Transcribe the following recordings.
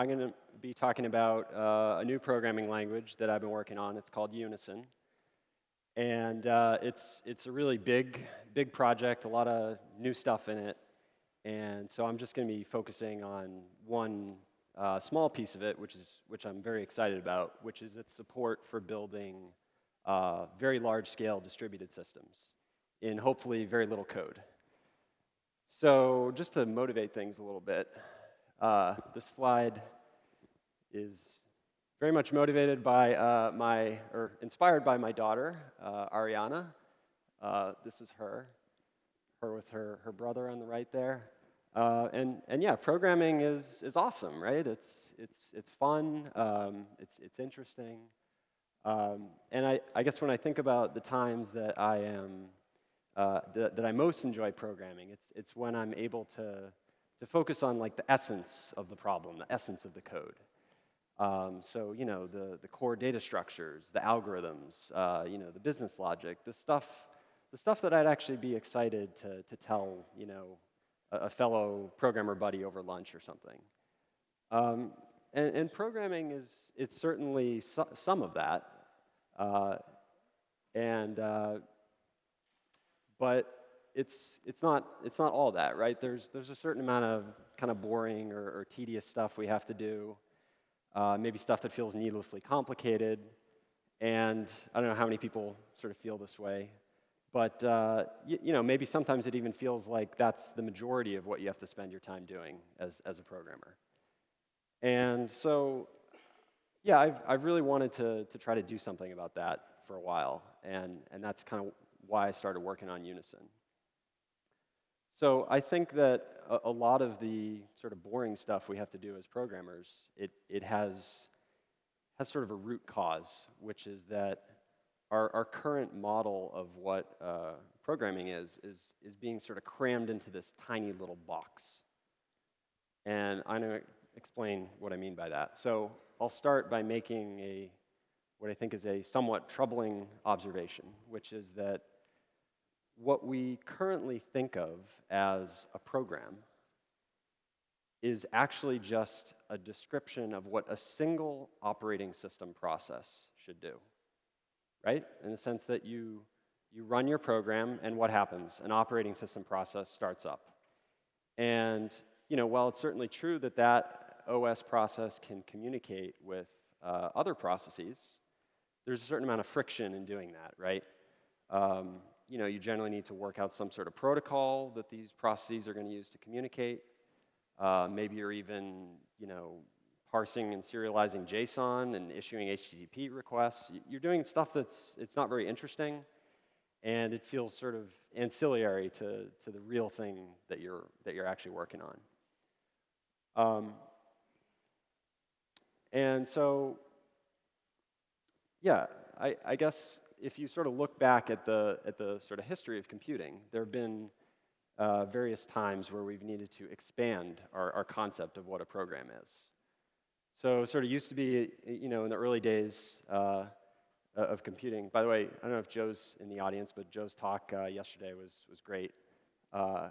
I'm going to be talking about uh, a new programming language that I've been working on. It's called Unison. And uh, it's, it's a really big, big project, a lot of new stuff in it. And so I'm just going to be focusing on one uh, small piece of it, which, is, which I'm very excited about, which is its support for building uh, very large-scale distributed systems in hopefully very little code. So just to motivate things a little bit, uh, this slide is very much motivated by uh, my, or inspired by my daughter, uh, Ariana. Uh, this is her, her with her, her brother on the right there. Uh, and, and yeah, programming is, is awesome, right? It's, it's, it's fun, um, it's, it's interesting. Um, and I, I guess when I think about the times that I am, uh, that, that I most enjoy programming, it's, it's when I'm able to, to focus on like the essence of the problem, the essence of the code. Um, so, you know, the, the core data structures, the algorithms, uh, you know, the business logic, the stuff, the stuff that I'd actually be excited to, to tell, you know, a, a fellow programmer buddy over lunch or something. Um, and, and, programming is, it's certainly so, some of that. Uh, and, uh, but it's, it's, not, it's not all that, right? There's, there's a certain amount of kind of boring or, or tedious stuff we have to do uh, maybe stuff that feels needlessly complicated. And I don't know how many people sort of feel this way. But uh, you know, maybe sometimes it even feels like that's the majority of what you have to spend your time doing as, as a programmer. And so, yeah, I've, I've really wanted to, to try to do something about that for a while. And, and that's kind of why I started working on Unison. So I think that a, a, lot of the sort of boring stuff we have to do as programmers, it, it has, has sort of a root cause, which is that our, our current model of what uh, programming is, is, is being sort of crammed into this tiny little box. And I'm going to explain what I mean by that. So I'll start by making a, what I think is a somewhat troubling observation, which is that what we currently think of as a program is actually just a description of what a single operating system process should do, right? In the sense that you, you run your program, and what happens? An operating system process starts up. And you know, while it's certainly true that that OS process can communicate with uh, other processes, there's a certain amount of friction in doing that, right? Um, you know, you generally need to work out some sort of protocol that these processes are going to use to communicate. Uh, maybe you're even, you know, parsing and serializing JSON and issuing HTTP requests. You're doing stuff that's it's not very interesting, and it feels sort of ancillary to, to the real thing that you're, that you're actually working on. Um, and so, yeah, I, I guess if you sort of look back at the, at the sort of history of computing, there have been uh, various times where we've needed to expand our, our concept of what a program is. So sort of used to be, you know, in the early days uh, of computing. By the way, I don't know if Joe's in the audience, but Joe's talk uh, yesterday was, was great. Uh,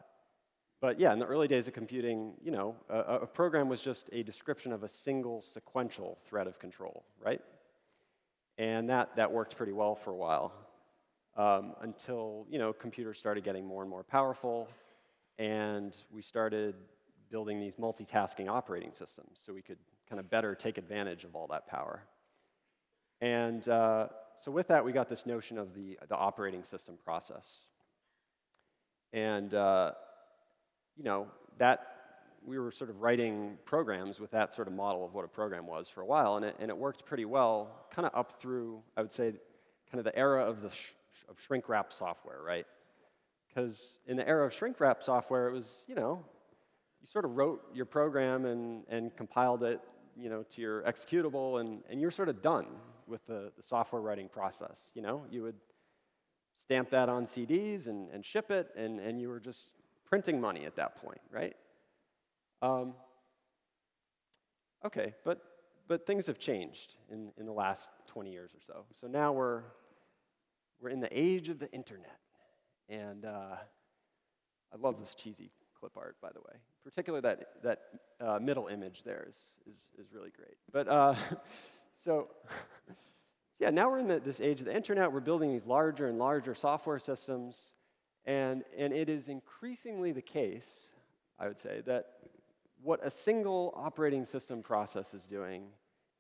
but yeah, in the early days of computing, you know, a, a program was just a description of a single sequential thread of control, right? And that, that worked pretty well for a while um, until you know, computers started getting more and more powerful, and we started building these multitasking operating systems so we could kind of better take advantage of all that power. And uh, so with that, we got this notion of the, the operating system process. And uh, you know, that we were sort of writing programs with that sort of model of what a program was for a while, and it, and it worked pretty well, kind of up through, I would say, kind of the era of, the sh of shrink wrap software, right? Because in the era of shrink wrap software, it was, you know, you sort of wrote your program and, and compiled it, you know, to your executable, and, and you're sort of done with the, the software writing process, you know? You would stamp that on CDs and, and ship it, and, and you were just printing money at that point, right? Um, okay, but, but things have changed in, in the last 20 years or so. So now we're, we're in the age of the internet. And uh, I love this cheesy clip art, by the way. Particularly that, that uh, middle image there is, is, is really great. But uh, so, yeah, now we're in the, this age of the internet. We're building these larger and larger software systems. And, and it is increasingly the case, I would say, that what a single operating system process is doing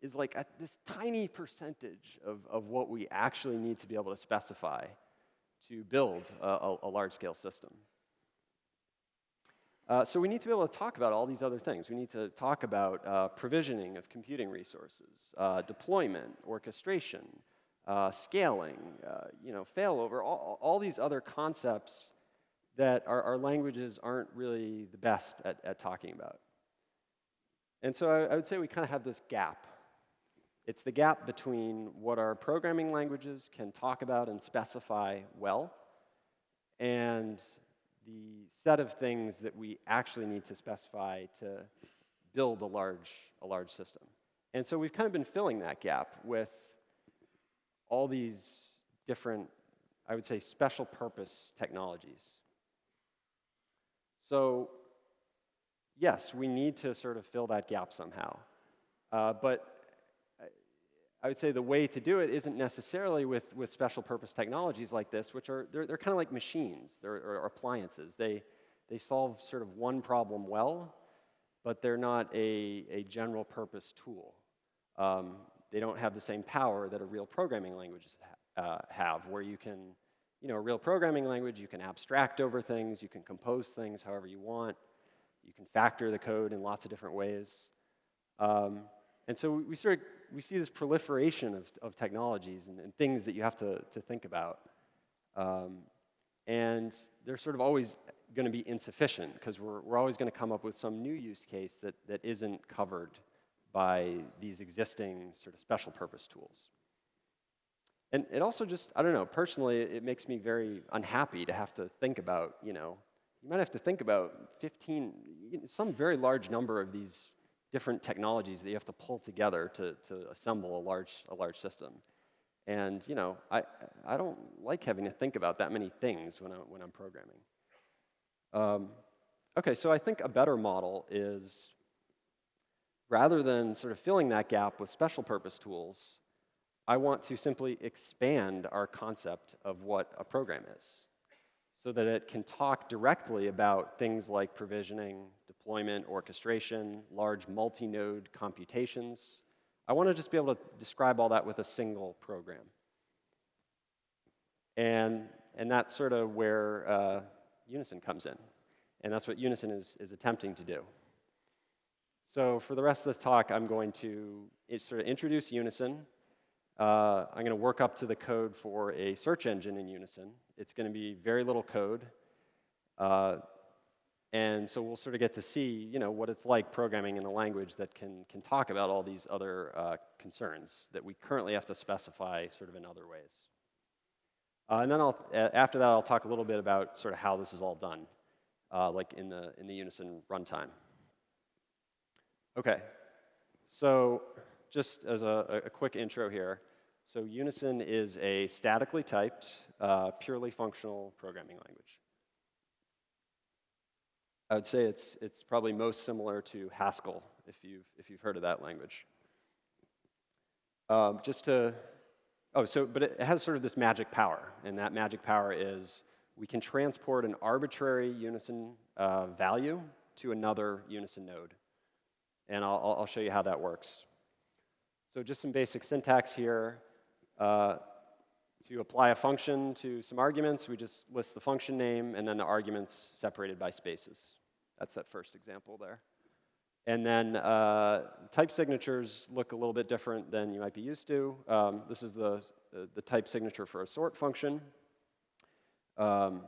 is like a, this tiny percentage of, of what we actually need to be able to specify to build a, a, a large-scale system. Uh, so we need to be able to talk about all these other things. We need to talk about uh, provisioning of computing resources, uh, deployment, orchestration, uh, scaling, uh, you know, failover, all, all these other concepts that our, our, languages aren't really the best at, at talking about. And so I, I would say we kind of have this gap. It's the gap between what our programming languages can talk about and specify well and the set of things that we actually need to specify to build a large, a large system. And so we've kind of been filling that gap with all these different, I would say, special purpose technologies. So yes, we need to sort of fill that gap somehow. Uh, but I would say the way to do it isn't necessarily with, with special purpose technologies like this, which are, they're, they're kind of like machines, they're or appliances. They, they solve sort of one problem well, but they're not a, a general purpose tool. Um, they don't have the same power that a real programming language ha uh, have, where you can, you know, a real programming language, you can abstract over things, you can compose things however you want, you can factor the code in lots of different ways. Um, and so we sort of we see this proliferation of, of technologies and, and things that you have to, to think about. Um, and they're sort of always going to be insufficient because we're, we're always going to come up with some new use case that, that isn't covered by these existing sort of special purpose tools. And it also just, I don't know, personally, it makes me very unhappy to have to think about, you know, you might have to think about 15, some very large number of these different technologies that you have to pull together to, to assemble a large, a large system. And you know, I, I don't like having to think about that many things when, I, when I'm programming. Um, okay, so I think a better model is rather than sort of filling that gap with special purpose tools, I want to simply expand our concept of what a program is so that it can talk directly about things like provisioning, deployment, orchestration, large multi-node computations. I want to just be able to describe all that with a single program. And, and that's sort of where uh, Unison comes in. And that's what Unison is, is attempting to do. So for the rest of this talk, I'm going to sort of introduce Unison. Uh, I'm going to work up to the code for a search engine in Unison. It's going to be very little code. Uh, and so we'll sort of get to see, you know, what it's like programming in a language that can, can talk about all these other uh, concerns that we currently have to specify sort of in other ways. Uh, and then I'll, after that, I'll talk a little bit about sort of how this is all done, uh, like in the, in the Unison runtime. Okay, so just as a, a quick intro here, so Unison is a statically typed, uh, purely functional programming language. I would say it's, it's probably most similar to Haskell, if you've, if you've heard of that language. Um, just to, oh, so, but it has sort of this magic power, and that magic power is we can transport an arbitrary Unison uh, value to another Unison node. And I'll, I'll show you how that works. So just some basic syntax here. Uh, to apply a function to some arguments, we just list the function name and then the arguments separated by spaces. That's that first example there. And then uh, type signatures look a little bit different than you might be used to. Um, this is the, the, type signature for a sort function. Um,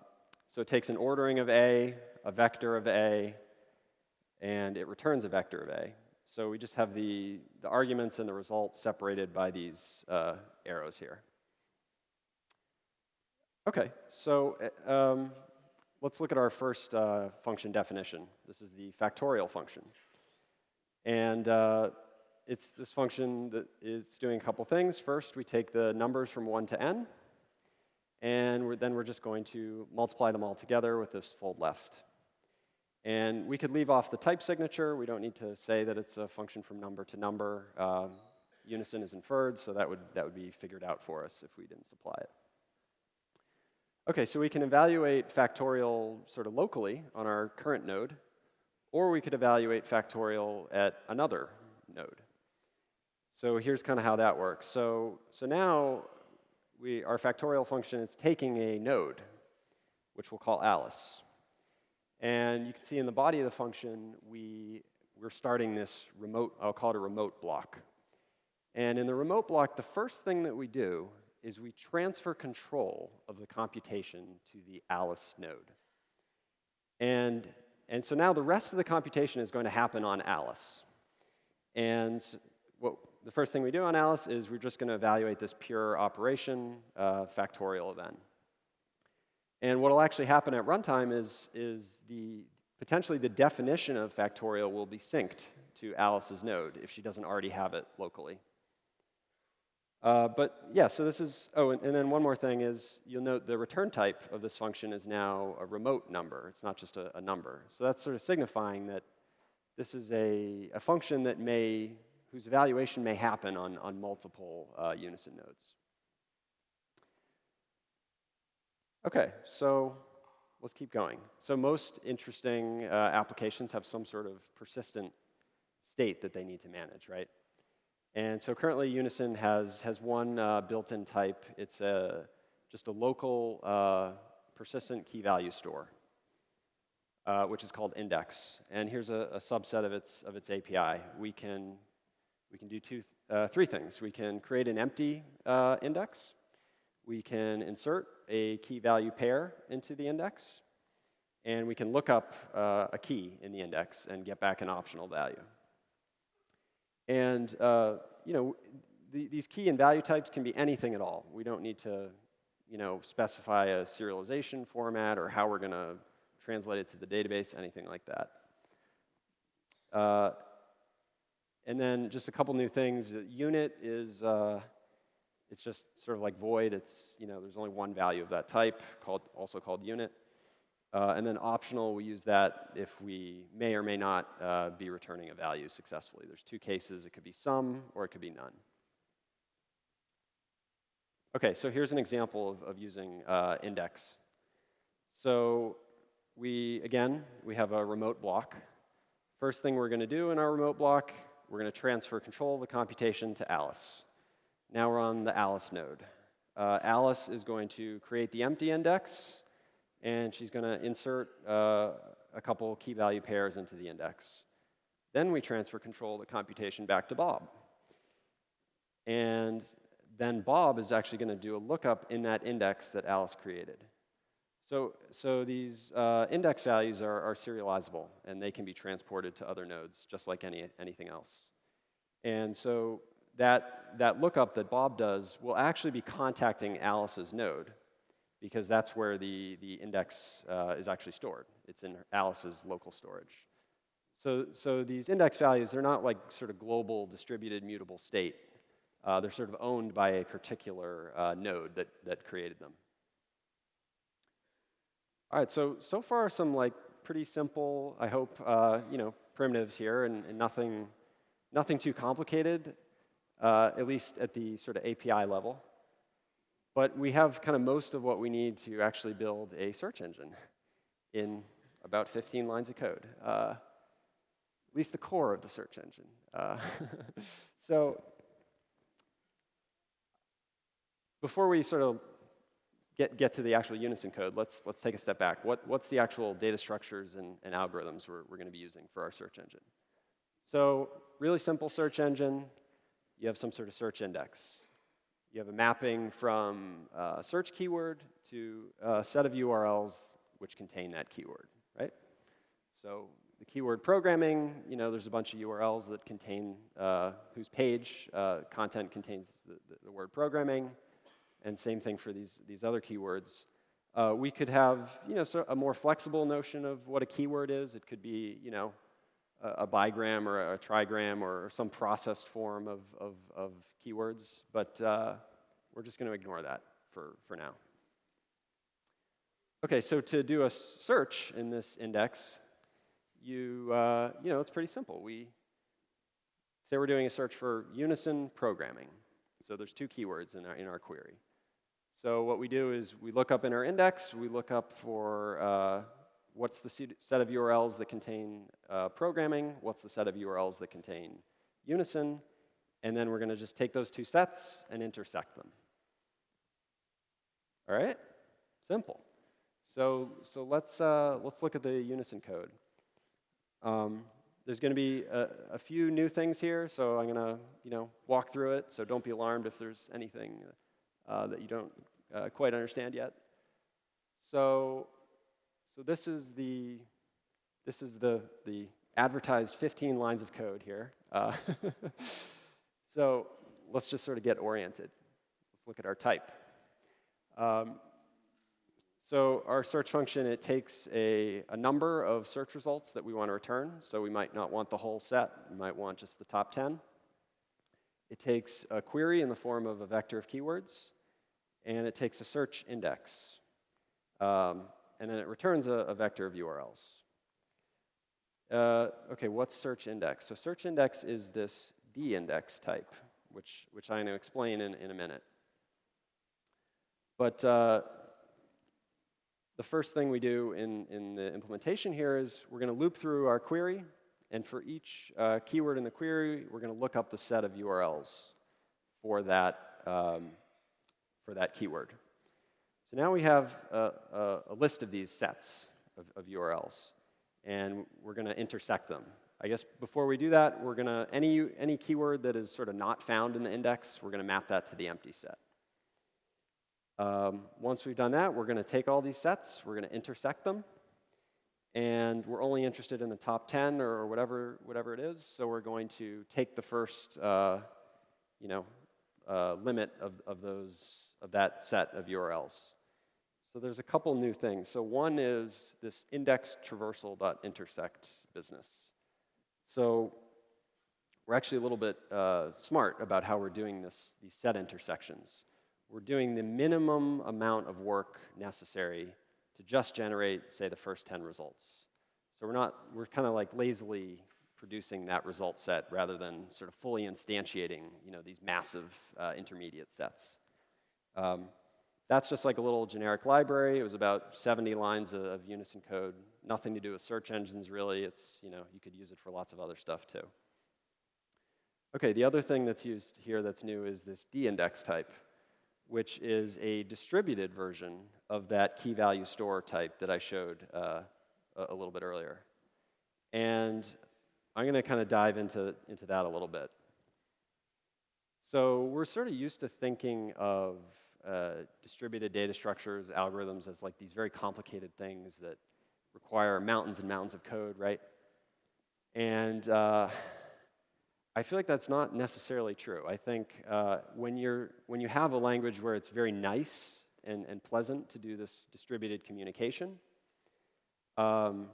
so it takes an ordering of A, a vector of A, and it returns a vector of A. So we just have the, the arguments and the results separated by these uh, arrows here. Okay, so uh, um, let's look at our first uh, function definition. This is the factorial function. And uh, it's this function that is doing a couple things. First, we take the numbers from 1 to n, and we're, then we're just going to multiply them all together with this fold left. And we could leave off the type signature. We don't need to say that it's a function from number to number. Um, unison is inferred, so that would, that would be figured out for us if we didn't supply it. Okay, so we can evaluate factorial sort of locally on our current node, or we could evaluate factorial at another node. So here's kind of how that works. So, so now we, our factorial function is taking a node, which we'll call Alice. And you can see in the body of the function, we, we're starting this remote, I'll call it a remote block. And in the remote block, the first thing that we do is we transfer control of the computation to the Alice node. And, and so now the rest of the computation is going to happen on Alice. And what, the first thing we do on Alice is we're just going to evaluate this pure operation uh, factorial event. And what will actually happen at runtime is, is the, potentially the definition of factorial will be synced to Alice's node if she doesn't already have it locally. Uh, but yeah, so this is, oh, and, and, then one more thing is you'll note the return type of this function is now a remote number. It's not just a, a number. So that's sort of signifying that this is a, a function that may, whose evaluation may happen on, on multiple uh, unison nodes. Okay, so let's keep going. So most interesting uh, applications have some sort of persistent state that they need to manage, right? And so currently Unison has, has one uh, built-in type. It's a, just a local uh, persistent key value store, uh, which is called index. And here's a, a, subset of its, of its API. We can, we can do two, uh, three things. We can create an empty uh, index, we can insert a key value pair into the index, and we can look up uh, a key in the index and get back an optional value. And uh, you know, the, these key and value types can be anything at all. We don't need to you know, specify a serialization format or how we're going to translate it to the database, anything like that. Uh, and then just a couple new things. Unit is uh, it's just sort of like void. It's, you know, there's only one value of that type, called, also called unit. Uh, and then optional, we use that if we may or may not uh, be returning a value successfully. There's two cases. It could be some or it could be none. Okay, so here's an example of, of using uh, index. So we, again, we have a remote block. First thing we're going to do in our remote block, we're going to transfer control of the computation to Alice. Now we're on the Alice node. Uh, Alice is going to create the empty index, and she's going to insert uh, a couple key value pairs into the index. Then we transfer control the computation back to Bob. And then Bob is actually going to do a lookup in that index that Alice created. So, so these uh, index values are, are, serializable, and they can be transported to other nodes, just like any, anything else. And so that, that lookup that Bob does will actually be contacting Alice's node because that's where the, the index uh, is actually stored. It's in Alice's local storage. So, so these index values, they're not like sort of global distributed mutable state. Uh, they're sort of owned by a particular uh, node that, that created them. All right, so, so far some like pretty simple, I hope, uh, you know, primitives here and, and nothing, nothing too complicated uh, at least at the sort of API level. But we have kind of most of what we need to actually build a search engine in about 15 lines of code, uh, at least the core of the search engine. Uh, so before we sort of get, get to the actual Unison code, let's, let's take a step back. What, what's the actual data structures and, and algorithms we're, we're going to be using for our search engine? So really simple search engine, you have some sort of search index. You have a mapping from a search keyword to a set of URLs which contain that keyword, right? So the keyword programming, you know, there's a bunch of URLs that contain, uh, whose page uh, content contains the, the, the, word programming, and same thing for these, these other keywords. Uh, we could have, you know, so a more flexible notion of what a keyword is. It could be, you know, a, bigram or a trigram or some processed form of, of, of keywords, but uh, we're just going to ignore that for, for now. Okay, so to do a search in this index, you, uh, you know, it's pretty simple. We say we're doing a search for unison programming. So there's two keywords in our, in our query. So what we do is we look up in our index, we look up for uh, what's the set of URLs that contain uh, programming, what's the set of URLs that contain unison, and then we're going to just take those two sets and intersect them. All right? Simple. So, so let's, uh, let's look at the unison code. Um, there's going to be a, a, few new things here, so I'm going to you know, walk through it, so don't be alarmed if there's anything uh, that you don't uh, quite understand yet. So, so this is the, this is the, the advertised 15 lines of code here. Uh, so let's just sort of get oriented. Let's look at our type. Um, so our search function, it takes a, a number of search results that we want to return. So we might not want the whole set. We might want just the top 10. It takes a query in the form of a vector of keywords, and it takes a search index. Um, and then it returns a, a vector of URLs. Uh, okay, what's search index? So search index is this d-index type, which, which I'm going to explain in, in a minute. But uh, the first thing we do in, in the implementation here is we're going to loop through our query, and for each uh, keyword in the query, we're going to look up the set of URLs for that, um, for that keyword. So now we have a, a, a list of these sets of, of URLs, and we're going to intersect them. I guess before we do that, we're going to, any, any keyword that is sort of not found in the index, we're going to map that to the empty set. Um, once we've done that, we're going to take all these sets, we're going to intersect them, and we're only interested in the top 10 or whatever, whatever it is, so we're going to take the first, uh, you know, uh, limit of, of, those, of that set of URLs. So there's a couple new things. So one is this index traversal.intersect business. So we're actually a little bit uh, smart about how we're doing this, these set intersections. We're doing the minimum amount of work necessary to just generate, say, the first 10 results. So we're not, we're kind of like lazily producing that result set rather than sort of fully instantiating, you know, these massive uh, intermediate sets. Um, that's just like a little generic library. It was about 70 lines of, of, Unison code. Nothing to do with search engines, really. It's, you know, you could use it for lots of other stuff, too. Okay, the other thing that's used here that's new is this d-index type, which is a distributed version of that key value store type that I showed uh, a, a little bit earlier. And I'm going to kind of dive into, into that a little bit. So we're sort of used to thinking of uh, distributed data structures, algorithms as like these very complicated things that require mountains and mountains of code, right? And uh, I feel like that's not necessarily true. I think uh, when, you're, when you have a language where it's very nice and, and pleasant to do this distributed communication, um,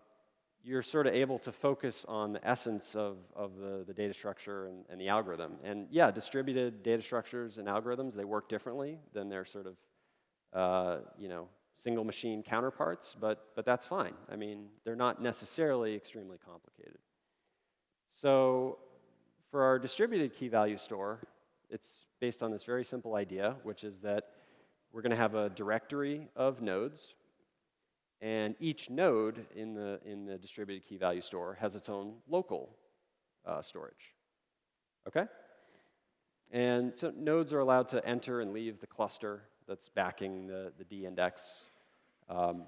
you're sort of able to focus on the essence of, of the, the data structure and, and, the algorithm. And yeah, distributed data structures and algorithms, they work differently than their sort of, uh, you know, single machine counterparts, but, but that's fine. I mean, they're not necessarily extremely complicated. So for our distributed key value store, it's based on this very simple idea, which is that we're going to have a directory of nodes and each node in the, in the distributed key value store has its own local uh, storage. Okay? And so nodes are allowed to enter and leave the cluster that's backing the, the D index. Um,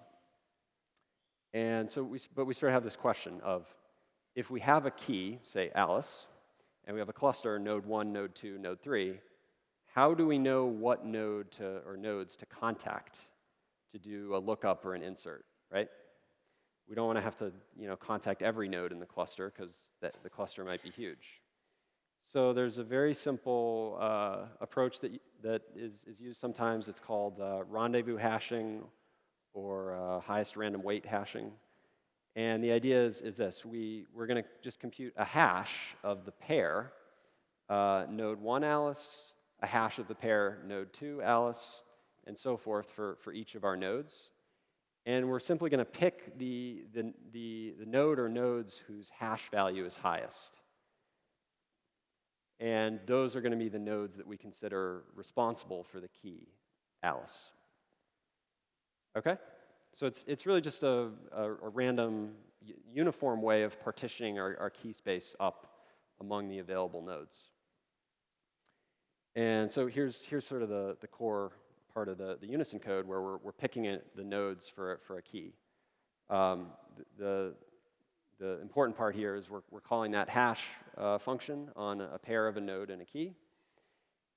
and so we, but we sort of have this question of if we have a key, say Alice, and we have a cluster, node 1, node 2, node 3, how do we know what node to, or nodes to contact to do a lookup or an insert, right? We don't want to have to you know, contact every node in the cluster because the cluster might be huge. So there's a very simple uh, approach that, that is, is used sometimes. It's called uh, rendezvous hashing or uh, highest random weight hashing. And the idea is, is this. We, we're going to just compute a hash of the pair, uh, node 1 Alice, a hash of the pair, node 2 Alice, and so forth for, for each of our nodes. And we're simply going to pick the, the, the, the node or nodes whose hash value is highest. And those are going to be the nodes that we consider responsible for the key, Alice. Okay? So it's, it's really just a, a, a random, uniform way of partitioning our, our key space up among the available nodes. And so here's, here's sort of the, the core part of the, the Unison code where we're, we're picking it, the nodes for, for a key. Um, the, the important part here is we're, we're calling that hash uh, function on a pair of a node and a key.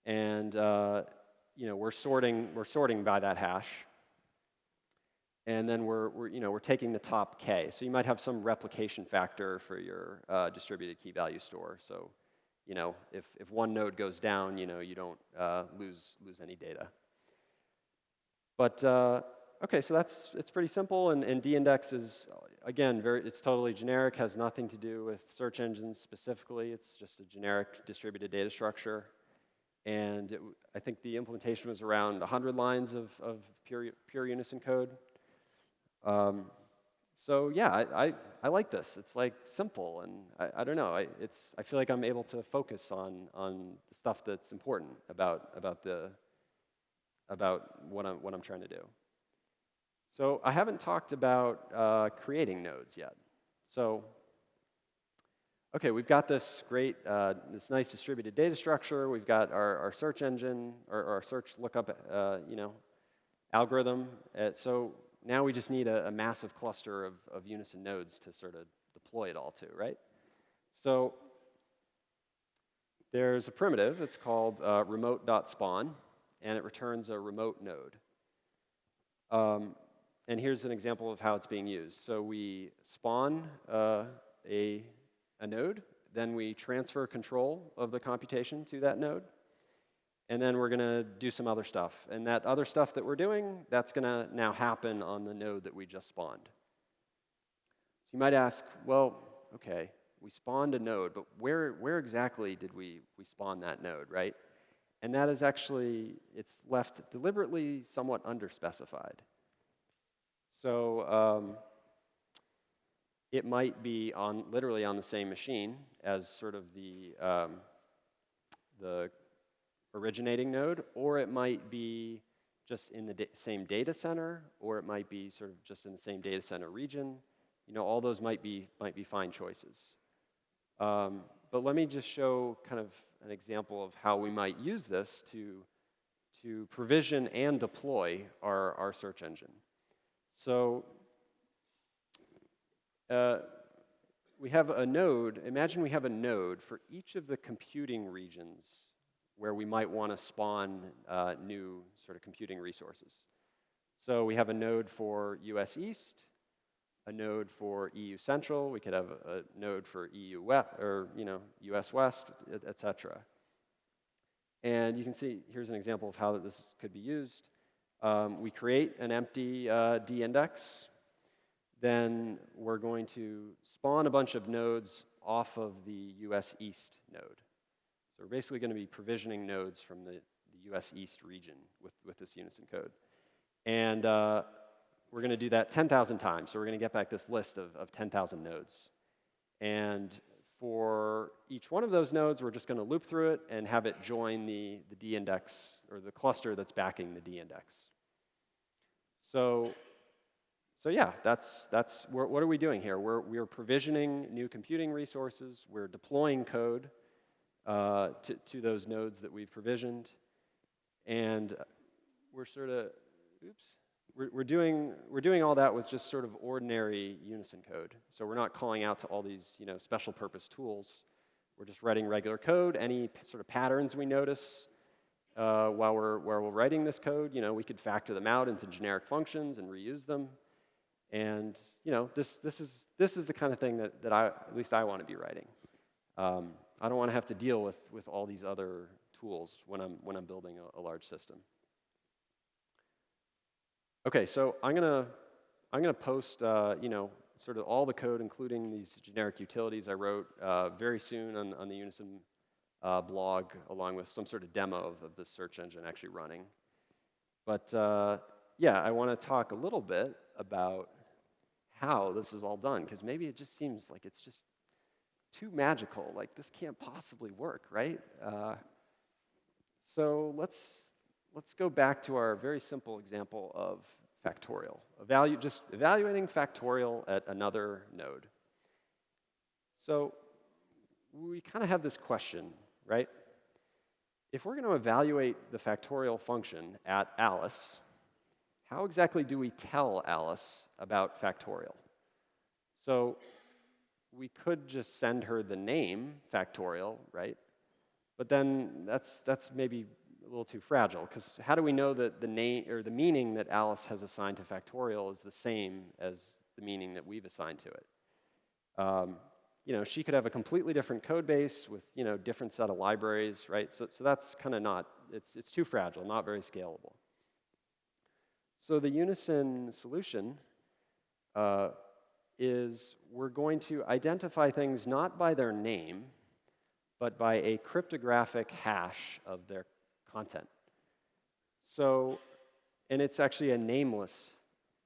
And uh, you know, we're, sorting, we're sorting by that hash. And then we're, we're, you know, we're taking the top k. So you might have some replication factor for your uh, distributed key value store. So you know, if, if one node goes down, you know, you don't uh, lose, lose any data. But uh, okay, so that's it's pretty simple, and, and D-index is again very it's totally generic, has nothing to do with search engines specifically. It's just a generic distributed data structure, and it, I think the implementation was around 100 lines of, of pure pure Unison code. Um, so yeah, I, I, I, like this. It's like simple, and I, I don't know. I, it's, I feel like I'm able to focus on, on the stuff that's important about, about, the, about what, I'm, what I'm trying to do. So I haven't talked about uh, creating nodes yet. So okay, we've got this great, uh, this nice distributed data structure. We've got our, our search engine, or our search lookup, uh, you know, algorithm. Uh, so now we just need a, a massive cluster of, of Unison nodes to sort of deploy it all to, right? So there's a primitive, it's called uh, remote.spawn, and it returns a remote node. Um, and here's an example of how it's being used. So we spawn uh, a, a node, then we transfer control of the computation to that node, and then we're going to do some other stuff. And that other stuff that we're doing, that's going to now happen on the node that we just spawned. So you might ask, well, okay, we spawned a node, but where, where exactly did we, we spawn that node, right? And that is actually, it's left deliberately somewhat underspecified. So um, it might be on literally on the same machine as sort of the, um, the originating node, or it might be just in the da same data center, or it might be sort of just in the same data center region. You know, all those might be, might be fine choices. Um, but let me just show kind of an example of how we might use this to, to provision and deploy our, our search engine. So uh, we have a node, imagine we have a node for each of the computing regions where we might want to spawn uh, new sort of computing resources. So we have a node for US East, a node for EU Central, we could have a, a node for EU West, or you know, US West, et cetera. And you can see, here's an example of how this could be used. Um, we create an empty uh, D-index, then we're going to spawn a bunch of nodes off of the US East node. So we're basically going to be provisioning nodes from the, the US East region with, with this Unison code. And uh, we're going to do that 10,000 times. So we're going to get back this list of, of 10,000 nodes. And for each one of those nodes, we're just going to loop through it and have it join the, the D-index, or the cluster that's backing the D-index. So, so yeah, that's, that's what are we doing here? We're, we're provisioning new computing resources. We're deploying code uh, to, to those nodes that we've provisioned. And we're sort of, oops, we're, we're, doing, we're doing all that with just sort of ordinary Unison code. So we're not calling out to all these you know, special purpose tools. We're just writing regular code. Any sort of patterns we notice uh, while, we're, while we're writing this code, you know, we could factor them out into generic functions and reuse them. And you know, this, this, is, this is the kind of thing that, that I, at least I want to be writing. Um, I don't want to have to deal with, with all these other tools when I'm, when I'm building a, a large system. Okay, so I'm to I'm to post, uh, you know, sort of all the code, including these generic utilities I wrote uh, very soon on, on the Unison uh, blog, along with some sort of demo of, of the search engine actually running. But uh, yeah, I want to talk a little bit about how this is all done, because maybe it just seems like it's just too magical. Like this can't possibly work, right? Uh, so let's let's go back to our very simple example of factorial. Evalu just evaluating factorial at another node. So we kind of have this question, right? If we're going to evaluate the factorial function at Alice, how exactly do we tell Alice about factorial? So we could just send her the name factorial, right? But then that's, that's maybe a little too fragile, because how do we know that the name or the meaning that Alice has assigned to factorial is the same as the meaning that we've assigned to it? Um, you know, she could have a completely different code base with, you know, different set of libraries, right? So, so that's kind of not, it's, it's too fragile, not very scalable. So the Unison solution uh, is we're going to identify things not by their name, but by a cryptographic hash of their content. So, and it's actually a nameless,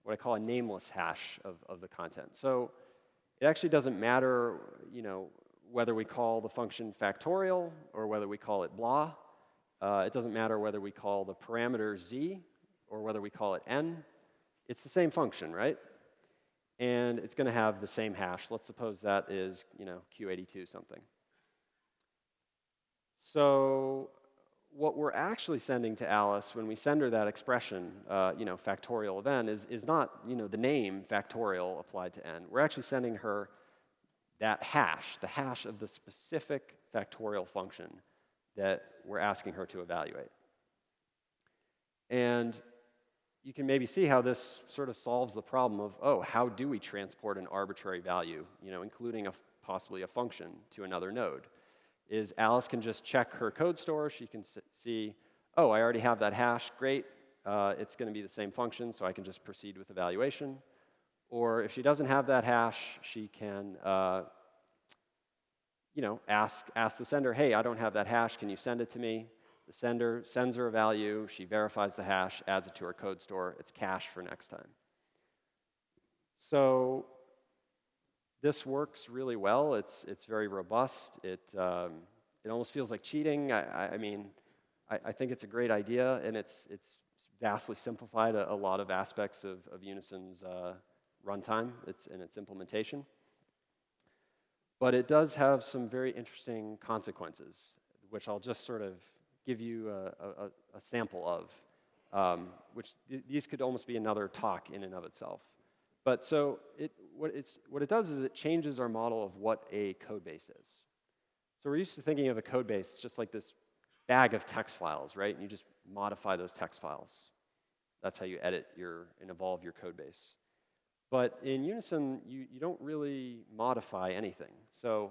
what I call a nameless hash of, of the content. So it actually doesn't matter, you know, whether we call the function factorial or whether we call it blah. Uh, it doesn't matter whether we call the parameter z or whether we call it n. It's the same function, right? And it's going to have the same hash. Let's suppose that is, you know, Q82 something. So what we're actually sending to Alice when we send her that expression, uh, you know, factorial of n, is, is not, you know, the name factorial applied to n. We're actually sending her that hash, the hash of the specific factorial function that we're asking her to evaluate. And you can maybe see how this sort of solves the problem of, oh, how do we transport an arbitrary value, you know, including a, possibly a function to another node? Is Alice can just check her code store. She can see, oh, I already have that hash. Great. Uh, it's going to be the same function, so I can just proceed with evaluation. Or if she doesn't have that hash, she can uh, you know, ask, ask the sender, hey, I don't have that hash. Can you send it to me? The sender sends her a value. She verifies the hash, adds it to her code store. It's cache for next time. So this works really well. It's, it's very robust. It, um, it almost feels like cheating. I, I mean, I, I, think it's a great idea, and it's, it's vastly simplified a, a lot of aspects of, of Unison's uh, runtime it's, and its implementation. But it does have some very interesting consequences, which I'll just sort of give you a, a, a sample of, um, which th these could almost be another talk in and of itself. But so it, what, what it does is it changes our model of what a code base is. So we're used to thinking of a code base just like this bag of text files, right? And you just modify those text files. That's how you edit your and evolve your code base. But in Unison, you, you don't really modify anything. So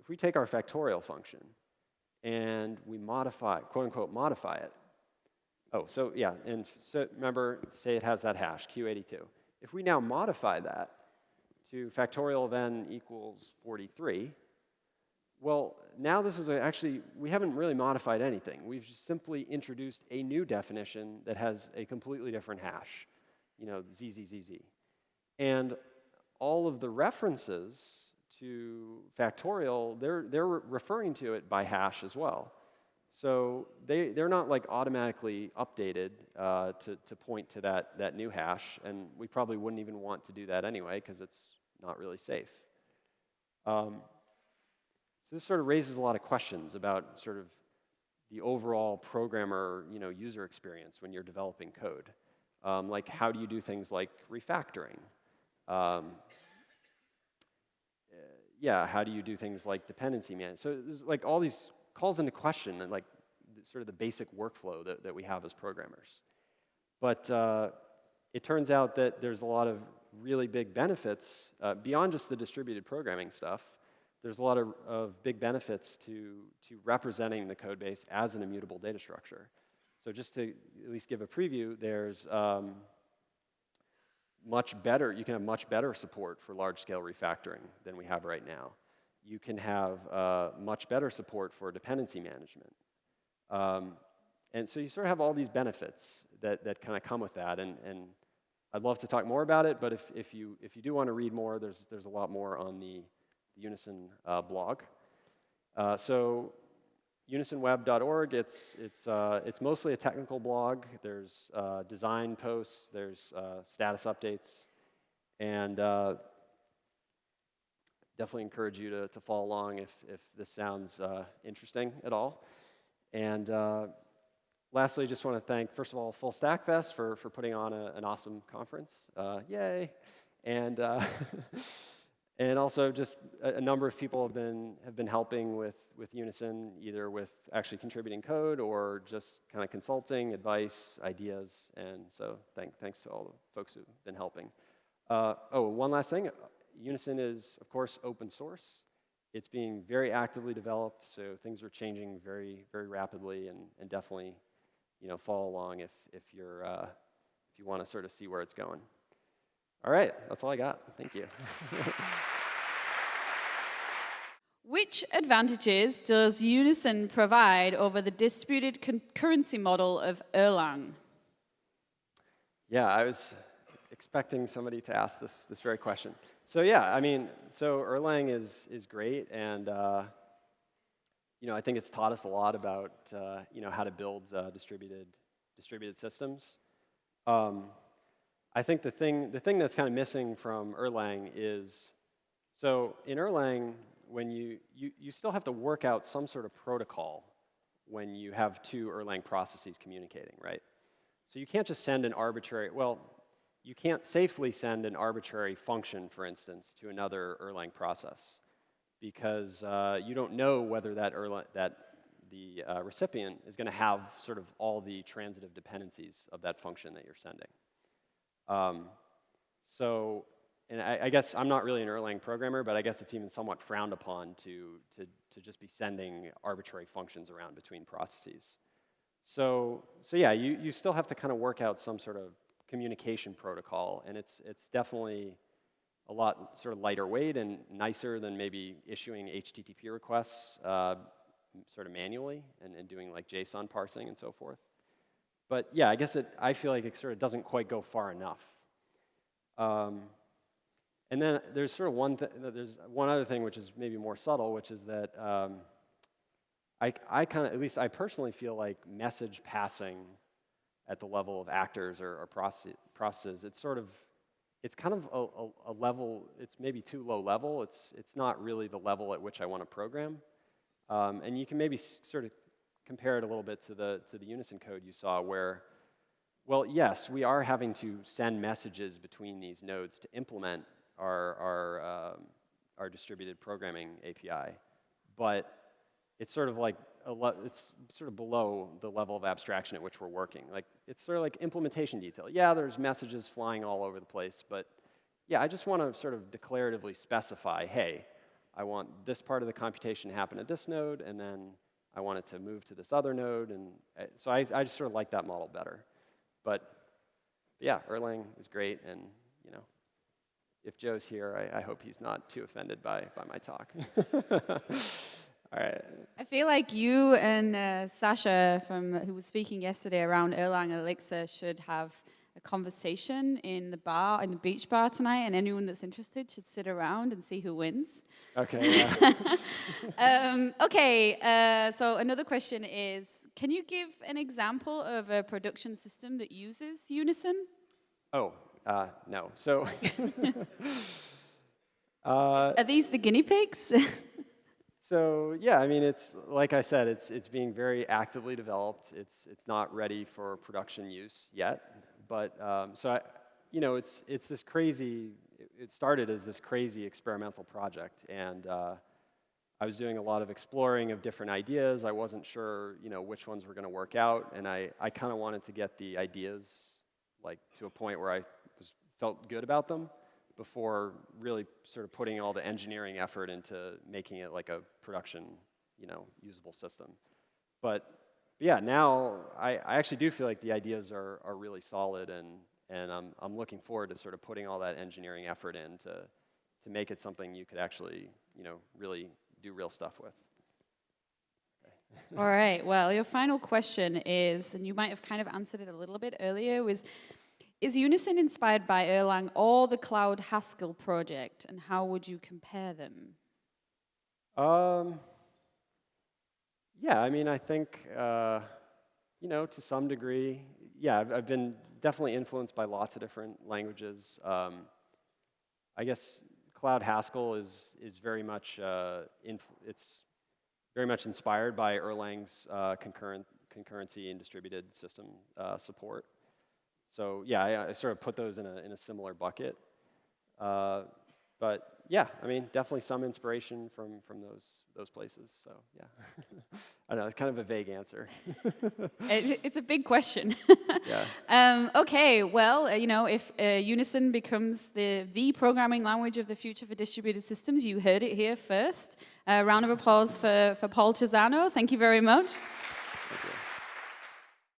if we take our factorial function and we modify, quote unquote, modify it. Oh, so yeah, and so remember, say it has that hash, Q82. If we now modify that to factorial of n equals 43, well, now this is a, actually, we haven't really modified anything. We've just simply introduced a new definition that has a completely different hash, you know, ZZZZ. And all of the references to factorial, they're, they're referring to it by hash as well. So they, they're not like automatically updated uh, to, to point to that, that new hash, and we probably wouldn't even want to do that anyway because it's not really safe. Um, so this sort of raises a lot of questions about sort of the overall programmer you know, user experience when you're developing code. Um, like how do you do things like refactoring? Um, yeah, how do you do things like dependency management? So there's like all these calls into question like sort of the basic workflow that, that we have as programmers. But uh, it turns out that there's a lot of really big benefits uh, beyond just the distributed programming stuff. There's a lot of, of big benefits to, to representing the code base as an immutable data structure. So just to at least give a preview, there's um, much better, you can have much better support for large-scale refactoring than we have right now you can have uh, much better support for dependency management. Um, and so you sort of have all these benefits that, that kind of come with that. And, and I'd love to talk more about it, but if, if, you, if you do want to read more, there's, there's a lot more on the, the Unison uh, blog. Uh, so unisonweb.org, it's, it's, uh, it's mostly a technical blog. There's uh, design posts, there's uh, status updates, and definitely encourage you to, to follow along if, if this sounds interesting at all. And lastly, just want to thank, first of all, Full Stack Fest for, for putting on a, an awesome conference. Uh, yay! And, uh, and also just a, a, number of people have been, have been helping with, with Unison, either with actually contributing code or just kind of consulting, advice, ideas. And so thank, thanks to all the folks who've been helping. Uh, oh, one last thing. Unison is, of course, open source. It's being very actively developed, so things are changing very, very rapidly and, and definitely you know, follow along if, if, you're, uh, if you want to sort of see where it's going. All right, that's all I got. Thank you. Which advantages does Unison provide over the distributed concurrency model of Erlang? Yeah, I was expecting somebody to ask this, this very question. So yeah, I mean, so Erlang is, is great, and uh, you know, I think it's taught us a lot about, uh, you know, how to build uh, distributed, distributed systems. Um, I think the thing, the thing that's kind of missing from Erlang is, so in Erlang, when you, you, you still have to work out some sort of protocol when you have two Erlang processes communicating, right? So you can't just send an arbitrary, well, you can't safely send an arbitrary function, for instance, to another Erlang process because uh, you don't know whether that, Erlang, that the uh, recipient is going to have sort of all the transitive dependencies of that function that you're sending. Um, so, and I, I, guess I'm not really an Erlang programmer, but I guess it's even somewhat frowned upon to, to, to just be sending arbitrary functions around between processes. So, so yeah, you, you still have to kind of work out some sort of communication protocol, and it's, it's definitely a lot sort of lighter weight and nicer than maybe issuing HTTP requests uh, sort of manually and, and, doing like JSON parsing and so forth. But yeah, I guess it, I feel like it sort of doesn't quite go far enough. Um, and then there's sort of one, th there's one other thing which is maybe more subtle, which is that um, I, I kind of, at least I personally feel like message passing at the level of actors or, or processes, it's sort of it's kind of a, a, a, level, it's maybe too low level. It's, it's not really the level at which I want to program. Um, and you can maybe sort of compare it a little bit to the, to the Unison code you saw where, well, yes, we are having to send messages between these nodes to implement our, our, um, our distributed programming API. But it's sort of like it's sort of below the level of abstraction at which we're working. Like it's sort of like implementation detail. Yeah, there's messages flying all over the place, but yeah, I just want to sort of declaratively specify, hey, I want this part of the computation to happen at this node, and then I want it to move to this other node, and uh, so I, I just sort of like that model better. But, but yeah, Erlang is great, and you know, if Joe's here, I, I hope he's not too offended by, by my talk. All right. I feel like you and uh, Sasha, from who was speaking yesterday around Erlang and Elixir, should have a conversation in the bar, in the beach bar tonight, and anyone that's interested should sit around and see who wins. Okay. Yeah. um, okay. Uh, so another question is: Can you give an example of a production system that uses Unison? Oh uh, no. So. Uh, Are these the guinea pigs? So yeah, I mean, it's like I said, it's it's being very actively developed. It's it's not ready for production use yet, but um, so I, you know, it's it's this crazy. It started as this crazy experimental project, and uh, I was doing a lot of exploring of different ideas. I wasn't sure, you know, which ones were going to work out, and I I kind of wanted to get the ideas like to a point where I was felt good about them before really sort of putting all the engineering effort into making it like a production, you know, usable system. But, yeah, now I, I actually do feel like the ideas are, are really solid and, and I'm, I'm looking forward to sort of putting all that engineering effort in to, to make it something you could actually, you know, really do real stuff with. All right. Well, your final question is, and you might have kind of answered it a little bit earlier, was Is Unison inspired by Erlang or the Cloud Haskell project, and how would you compare them? Um, yeah, I mean, I think, uh, you know, to some degree, yeah, I've, I've, been definitely influenced by lots of different languages. Um, I guess Cloud Haskell is, is very much, uh, it's very much inspired by Erlang's uh, concurrent, concurrency and distributed system uh, support. So yeah, I, I, sort of put those in a, in a similar bucket. Uh, but yeah, I mean, definitely some inspiration from, from those, those places. So yeah, I know, it's kind of a vague answer. it, it's a big question. yeah. Um, okay, well, uh, you know, if uh, Unison becomes the, the programming language of the future for distributed systems, you heard it here first. A round of applause for, for Paul Chiusano. Thank you very much.